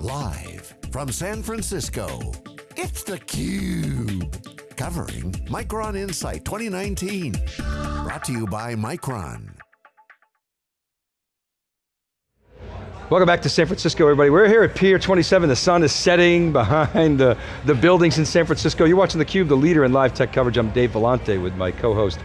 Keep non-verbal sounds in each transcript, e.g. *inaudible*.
Live from San Francisco, it's theCUBE. Covering Micron Insight 2019. Brought to you by Micron. Welcome back to San Francisco, everybody. We're here at Pier 27. The sun is setting *laughs* behind the, the buildings in San Francisco. You're watching theCUBE, the leader in live tech coverage. I'm Dave Vellante with my co-host,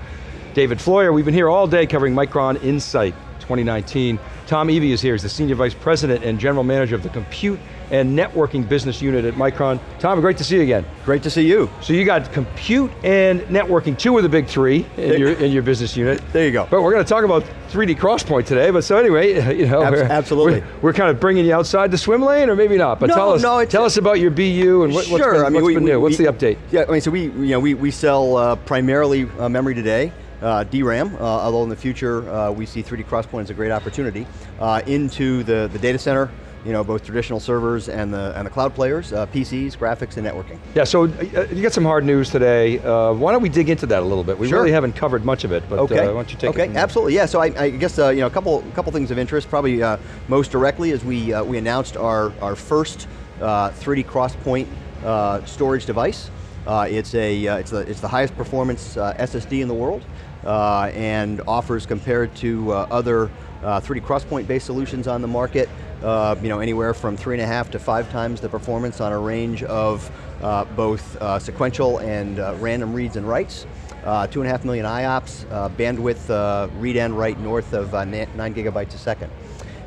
David Floyer. We've been here all day covering Micron Insight 2019. Tom Eby is here, he's the Senior Vice President and General Manager of the Compute and Networking Business Unit at Micron. Tom, great to see you again. Great to see you. So you got compute and networking, two of the big three in, your, in your business unit. There you go. But we're going to talk about 3D XPoint today, but so anyway, *laughs* you know. Abs we're, absolutely. We're, we're, kind of bringing you outside the swim lane, or maybe not, but no, tell us, no, tell us about your BU and what, sure, what's been, I mean, what's we, been we, new, what's the update? Yeah, I mean, so we, you know, we, we sell uh, primarily uh, memory today, uh, DRAM, uh, although in the future uh, we see 3D XPoint as a great opportunity, uh, into the, the data center, you know, both traditional servers and the, and the cloud players, uh, PCs, graphics, and networking. Yeah, so uh, you got some hard news today. Uh, why don't we dig into that a little bit? We sure. really haven't covered much of it, but okay. uh, why don't you take okay. it? Okay, absolutely, yeah, so I, I guess, uh, you know, a couple, couple things of interest, probably uh, most directly is we, uh, we announced our, our first 3D XPoint storage device. It's, a, it's, the, it's the highest performance SSD in the world, and offers compared to other 3D XPoint based solutions on the market, uh, you know, anywhere from three and a half to five times the performance on a range of uh, both uh, sequential and uh, random reads and writes. Uh, two and a half million IOPS, uh, bandwidth read and write north of nine gigabytes a second.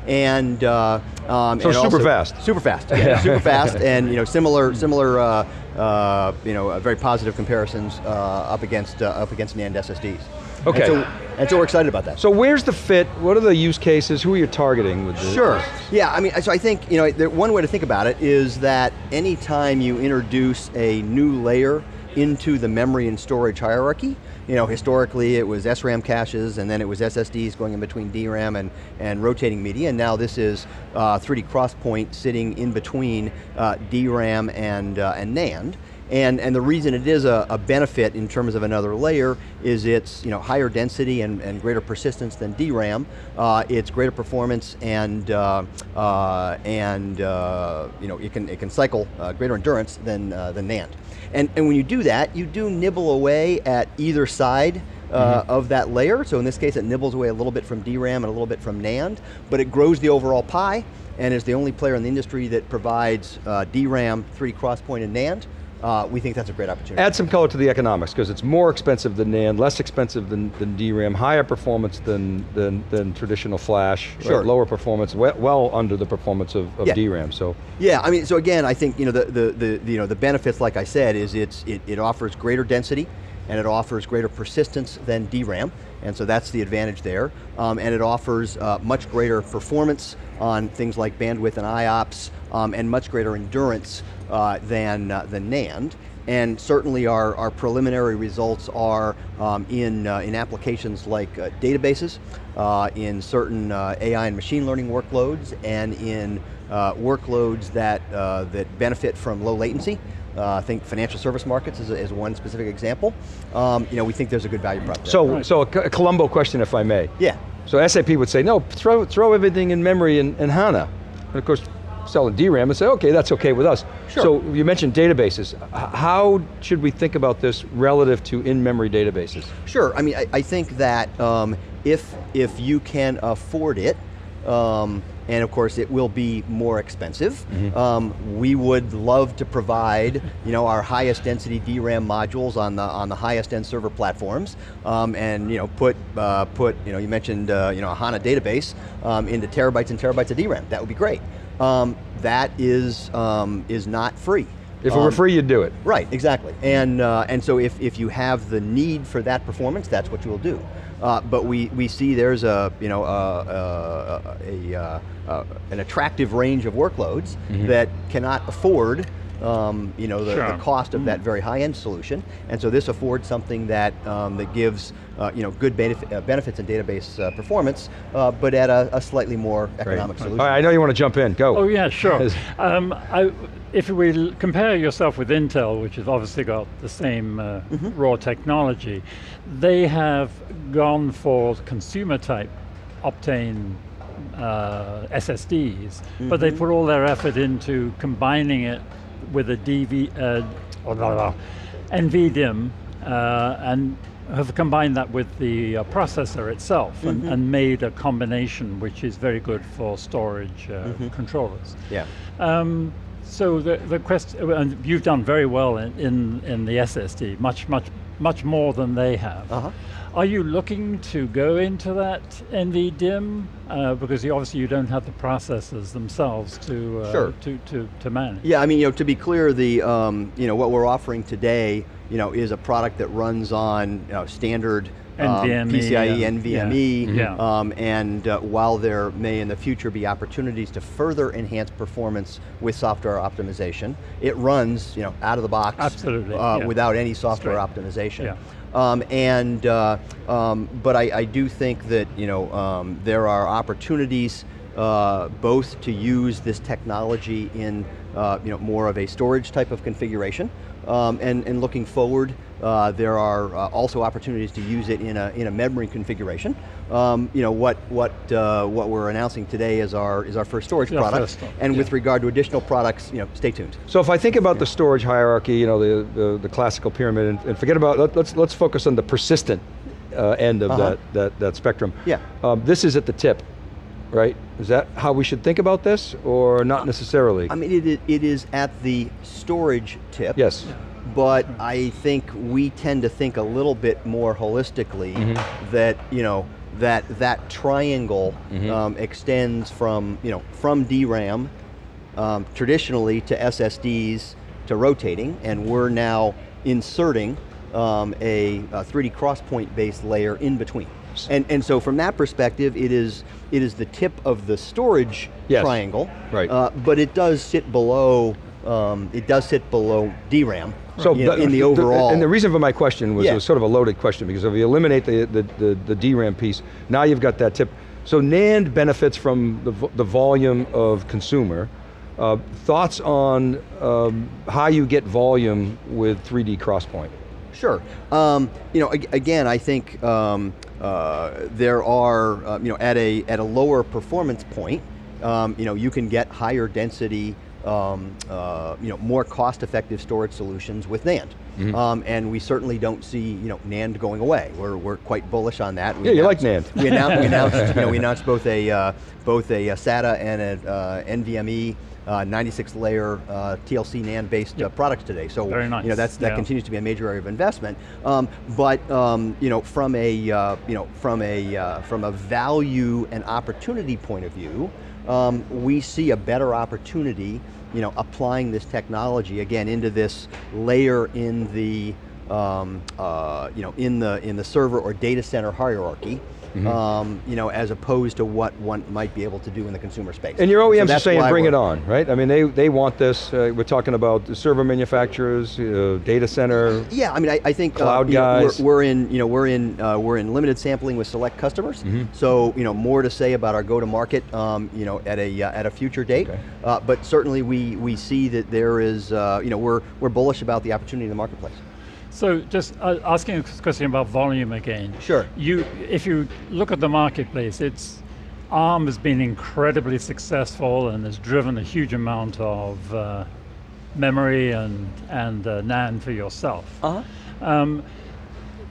And, uh, um, so and super also, fast. Super fast, yeah, super fast, *laughs* and you know, similar, similar, uh, uh, you know, very positive comparisons up against up against NAND SSDs. Okay. And so, and so, we're excited about that. So where's the fit? What are the use cases? Who are you targeting with this? Sure. Yeah, I mean, so I think, you know, one way to think about it is that anytime you introduce a new layer into the memory and storage hierarchy, you know, historically it was SRAM caches and then it was SSDs going in between DRAM and, and rotating media, and now this is uh, 3D XPoint sitting in between uh, DRAM and, uh, and NAND. And, and the reason it is a, a, benefit in terms of another layer is it's you know, higher density and, and greater persistence than DRAM. Uh, it's greater performance and, uh, uh, and uh, you know, it, can, it can cycle uh, greater endurance than, uh, than NAND. And, and when you do that, you do nibble away at either side uh, mm -hmm. of that layer. So in this case, it nibbles away a little bit from DRAM and a little bit from NAND, but it grows the overall pie and is the only player in the industry that provides uh, DRAM, 3D XPoint, and NAND. Uh, we think that's a great opportunity. Add some color to the economics, because it's more expensive than NAND, less expensive than, than DRAM, higher performance than, than, than traditional flash, sure. right? lower performance, well, well, under the performance of, of yeah. DRAM, so. Yeah, I mean, so again, I think you know, the, the, the, the, you know, the benefits, like I said, is it's, it, it offers greater density, and it offers greater persistence than DRAM, and so that's the advantage there. Um, and it offers uh, much greater performance on things like bandwidth and IOPS, um, and much greater endurance uh, than, uh, than NAND. And certainly our, our preliminary results are um, in, uh, in applications like uh, databases, uh, in certain uh, AI and machine learning workloads, and in workloads that, that benefit from low latency. Uh, I think financial service markets is, a, is one specific example. Um, you know, we think there's a good value proposition. So, right. so a, a Columbo question, if I may. Yeah. So SAP would say, no, throw, throw everything in memory in, in HANA. And of course, selling DRAM and say, okay, that's okay with us. Sure. So you mentioned databases. How should we think about this relative to in-memory databases? Sure, I mean, I, I think that um, if, if you can afford it, um, and of course it will be more expensive. Mm -hmm. um, we would love to provide, you know, our highest density DRAM modules on the on the highest end server platforms, um, and you know, put uh, put, you know, you mentioned, uh, you know, a HANA database um, into terabytes and terabytes of DRAM. That would be great. Um, that is is is not free. If it were free, you'd do it. Right, exactly. And, uh, and so if, if you have the need for that performance, that's what you will do. Uh, but we, we see there's a, you know, a, a, a, a an attractive range of workloads mm -hmm. that cannot afford um, you know, the, sure. the cost of mm -hmm. that very high-end solution, and so this affords something that um, that gives uh, you know good benefit, uh, benefits in database uh, performance, uh, but at a, a, slightly more economic Great. solution. All right, I know you want to jump in. Go. Oh yeah, sure. *laughs* um, I, if we compare yourself with Intel, which has obviously got the same mm -hmm. raw technology, they have gone for consumer type Optane uh, SSDs, but Mm-hmm. they put all their effort into combining it with a DV, uh, oh, blah, blah, NVDIMM, uh, and have combined that with the uh, processor itself and, Mm-hmm. and made a combination which is very good for storage uh, Mm-hmm. controllers. Yeah. Um, so the the question, and you've done very well in, in, in the SSD, much much much more than they have. Uh-huh. Are you looking to go into that NVDIMM uh, because you, obviously you don't have the processors themselves to uh, Sure. to, to to manage? Yeah, I mean, you know, to be clear, the um, you know what we're offering today, you know, is a product that runs on you know, standard NVMe, PCIe, and- NVMe, yeah. Um, and uh, while there may in the future be opportunities to further enhance performance with software optimization, it runs you know out of the box, Absolutely, uh, yeah. without any software Straight. optimization. Yeah. Um, and uh, um, but I, I do think that you know um, there are opportunities uh, both to use this technology in uh, you know more of a storage type of configuration, um, and and looking forward, uh, there are uh, also opportunities to use it in a in a memory configuration. Um, you know what what uh, what we're announcing today is our is our first storage Yeah, product, first one, and with regard to additional products, you know, stay tuned. So if I think about the storage hierarchy, you know, the, the, the classical pyramid, and, and forget about, let, let's, let's focus on the persistent uh, end of Uh-huh. that, that, that spectrum. Yeah. Um, this is at the tip, right? Is that how we should think about this, or not necessarily? I mean, it is, it is at the storage tip. yes. but I think we tend to think a little bit more holistically that you know that that triangle um, extends from you know from DRAM um, traditionally to SSDs to rotating, and we're now inserting um, a, a 3D XPoint based layer in between. And, and so from that perspective, it is, it is the tip of the storage Yes. triangle, Right. uh, but it does sit below, um, it does sit below DRAM So you know, in the overall. and the reason for my question was Yeah. was sort of a loaded question because if you eliminate the, the, the, the DRAM piece, now you've got that tip. So NAND benefits from the, the volume of consumer. Uh, thoughts on um, how you get volume with 3D XPoint? Sure. Um, you know, again, I think um, uh, there are, uh, you know, at a at a lower performance point, um, you know, you can get higher density, um, uh, you know, more cost-effective storage solutions with NAND. Mm-hmm. Um, and we certainly don't see, you know, NAND going away. We're, we're quite bullish on that. We Yeah, you like NAND. We announced, we announced, you know, we *laughs* announced both a uh, both a, SATA and a uh, NVMe. Uh, 96 layer uh, TLC NAND based uh, products today. So Very you know that's that yeah. continues to be a major area of investment. Um, but um, you know, from a uh, you know from a uh, from a value and opportunity point of view, um, we see a better opportunity. You know, applying this technology again into this layer in the um, uh, you know in the in the server or data center hierarchy. Mm-hmm. Um, you know, as opposed to what one might be able to do in the consumer space. And your So OEMs are saying bring it on, right? I mean, they, they want this. Uh, we're talking about the server manufacturers, uh, data center. Yeah, I mean, I, I think Cloud uh, you know, guys. we're, we're in, you know, we're in, uh, we're in limited sampling with select customers. Mm-hmm. So, you know, more to say about our go-to-market, um, you know, at a uh, at a future date. Okay. Uh, but certainly, we we see that there is, uh, you know, we're we're bullish about the opportunity in the marketplace. So just uh, asking a question about volume again. Sure. You, if you look at the marketplace, it's ARM has been incredibly successful and has driven a huge amount of uh, memory and and uh, NAND for yourself. Uh huh. Um,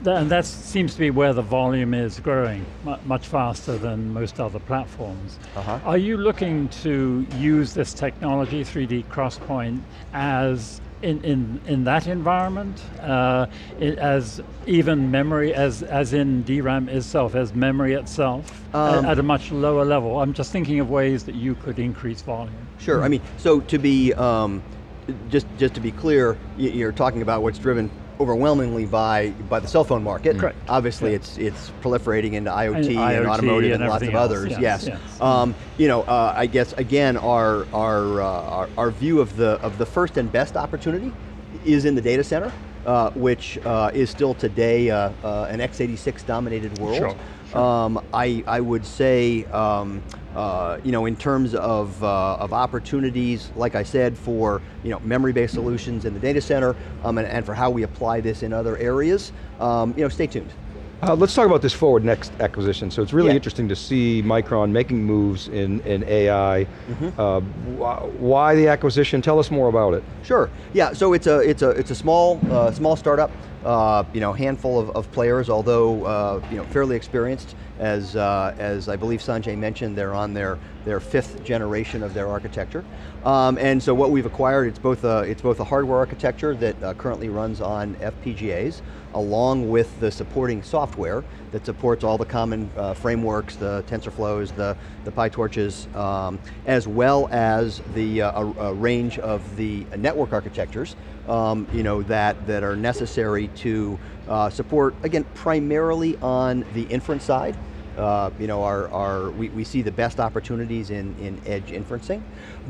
th- and that seems to be where the volume is growing much faster than most other platforms. Uh-huh. Are you looking to use this technology, 3D XPoint, as in, in, in that environment, uh, as even memory, as, as in DRAM itself, as memory itself, Um, at, a much lower level? I'm just thinking of ways that you could increase volume. Sure. I mean, so to be um, just just to be clear, you're talking about what's driven overwhelmingly by by the cell phone market. Correct. Obviously, it's it's proliferating into IoT and, IoT automotive and, and lots of else, others. yes, Yes. yes. Um, you know, uh, I guess again, our our, uh, our our view of the of the first and best opportunity is in the data center, uh, which uh, is still today uh, uh, an x86 dominated world. Sure, Um, I, I would say, um, uh, you know, in terms of, uh, of opportunities, like I said, for you know, memory-based solutions in the data center, um, and, and for how we apply this in other areas, um, you know, stay tuned. Uh, let's talk about this FWDNXT acquisition. So it's really Yeah. interesting to see Micron making moves in, in AI. Mm-hmm. Uh, wh- why the acquisition? Tell us more about it. Sure. Yeah. So it's a it's a it's a small uh, small startup. Uh, you know, handful of, of players, although uh, you know fairly experienced. As uh, as I believe Sanjay mentioned, they're on their their fifth generation of their architecture. Um, and so what we've acquired, it's both a it's both a hardware architecture that uh, currently runs on FPGAs, along with the supporting software that supports all the common uh, frameworks, the TensorFlows, the, the PyTorches, um, as well as the uh, a, a range of the network architectures um, you know, that, that are necessary to uh, support, again, primarily on the inference side. Uh, you know, our, our, we, we see the best opportunities in, in edge inferencing.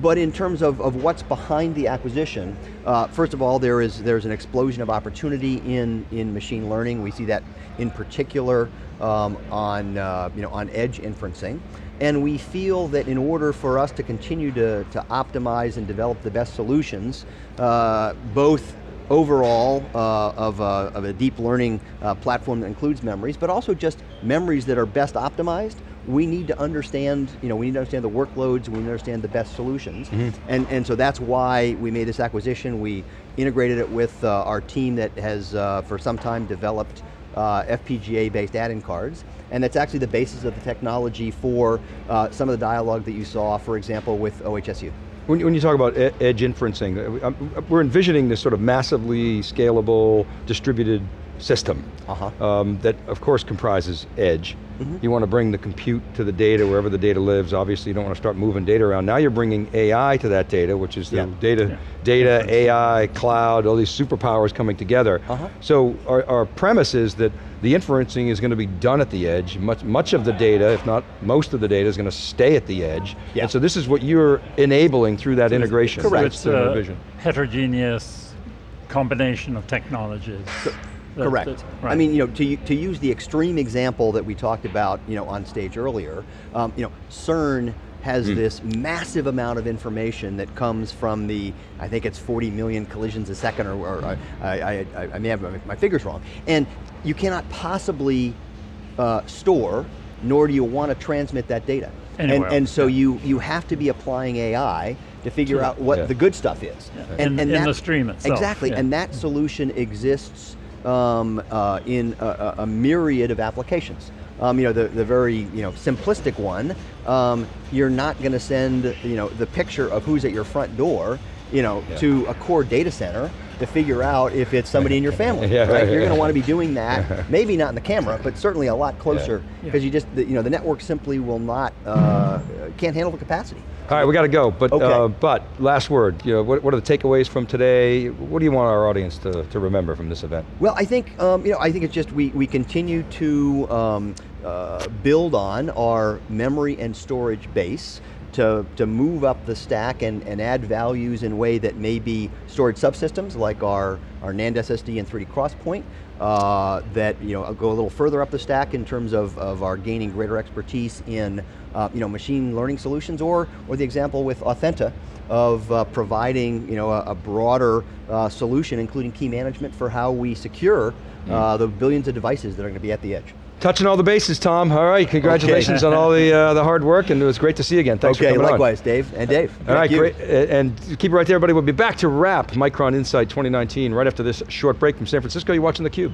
But in terms of, of what's behind the acquisition, uh, first of all, there is, there's an explosion of opportunity in, in machine learning. We see that in particular um, on, uh, you know, on edge inferencing. And we feel that in order for us to continue to, to optimize and develop the best solutions, uh, both overall uh, of, a, of, a, deep learning uh, platform that includes memories, but also just memories that are best optimized, we need to understand, you know, we need to understand the workloads, we need to understand the best solutions. Mm -hmm. and, and so that's why we made this acquisition. We integrated it with uh, our team that has, uh, for some time, developed uh, FPGA-based add-in cards, and that's actually the basis of the technology for uh, some of the dialogue that you saw, for example, with OHSU. When, when you talk about edge inferencing, uh, we're envisioning this sort of massively scalable, distributed system uh -huh. um, that of course comprises edge. Mm -hmm. You want to bring the compute to the data wherever the data lives. Obviously you don't want to start moving data around. Now you're bringing AI to that data, which is the yeah. data, yeah. data, AI, cloud, all these superpowers coming together. Uh -huh. So our, our premise is that the inferencing is going to be done at the edge. Much, much of the data, if not most of the data, is going to stay at the edge. Yeah. And so this is what you're enabling through that integration. Correct. So it's a the vision. heterogeneous combination of technologies. that- Correct. that- I mean, you know, to, to use the extreme example that we talked about, you know, on stage earlier, um, you know, CERN has Hmm. this massive amount of information that comes from the, I think it's 40 million collisions a second, or, or I, I, I, I may have my- my figures wrong. And you cannot possibly uh, store, nor do you want to transmit that data. And, Anywhere and else, so yeah. you, you have to be applying AI to figure To- out what Yeah. the good stuff is. In- in the stream itself, Exactly, yeah. and that solution exists um, uh, in a, a- a myriad of applications. Um, you know, the, the very you know, simplistic one, um, you're not going to send you know, the picture of who's at your front door you know, Yeah. to a core data center to figure out if it's somebody in your *laughs* family, Yeah, right? right, You're going to want to be doing that, *laughs* maybe not in the camera, but certainly a lot closer, Yeah. because you just, the, you know, the network simply will not, uh, can't handle the capacity. All right, we got to go, but, Okay. uh, but last word, you know, what, what are the takeaways from today? What do you want our audience to, to remember from this event? Well, I think um, you know. I think it's just we we continue to um, uh, build on our memory and storage base to to move up the stack and, and add values in a way that may be storage subsystems like our our NAND SSD and 3D XPoint. Uh, that you know go a little further up the stack in terms of, of our gaining greater expertise in uh, you know machine learning solutions, or or the example with Authenta of uh, providing you know, a, a broader uh, solution, including key management for how we secure uh, the billions of devices that are going to be at the edge. Touching all the bases, Tom. All right, congratulations on all the uh, the hard work, and it was great to see you again. Thanks okay, for coming on. likewise, Dave and Dave. All right, great. And keep it right there, everybody. We'll be back to wrap Micron Insight 2019 right after this short break from San Francisco. You're watching theCUBE.